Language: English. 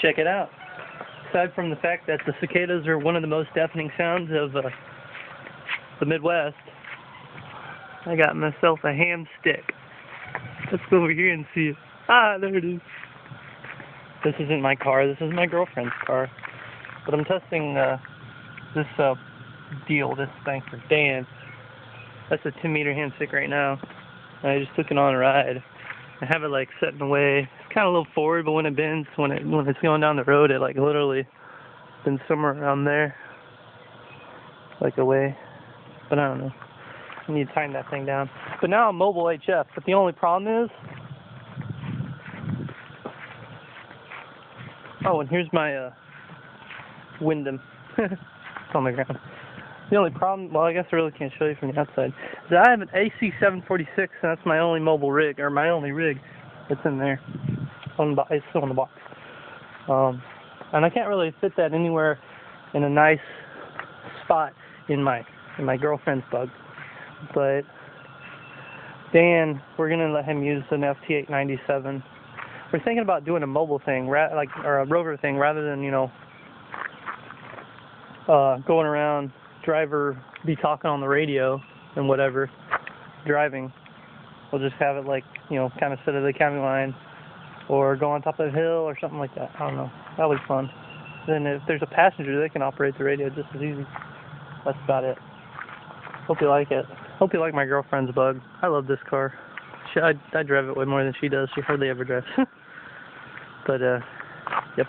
check it out. Aside from the fact that the cicadas are one of the most deafening sounds of uh, the Midwest, I got myself a ham stick. Let's go over here and see it. Ah, there it is. This isn't my car. This is my girlfriend's car. But I'm testing uh, this uh, deal, this thing for Dan. That's a 10 meter ham stick right now. I just took it on a ride. I have it like set in the way. It's kind of a little forward, but when it bends, when it when it's going down the road, it like literally bends somewhere around there, like away. But I don't know. I need to tighten that thing down. But now I'm mobile HF. But the only problem is, oh, and here's my uh, Windom. it's on the ground. The only problem, well, I guess I really can't show you from the outside, is I have an IC746, and that's my only mobile rig, or my only rig that's in there. On the, it's still in the box. Um, and I can't really fit that anywhere in a nice spot in my in my girlfriend's bug. But Dan, we're gonna let him use an FT897. We're thinking about doing a mobile thing, like or a rover thing, rather than you know uh, going around driver be talking on the radio and whatever, driving. We'll just have it like, you know, kind of sit at the county line or go on top of a hill or something like that. I don't know. That'll be fun. Then if there's a passenger, they can operate the radio just as easy. That's about it. Hope you like it. Hope you like my girlfriend's bug. I love this car. She, I, I drive it way more than she does. She hardly ever drives. but, uh, yep.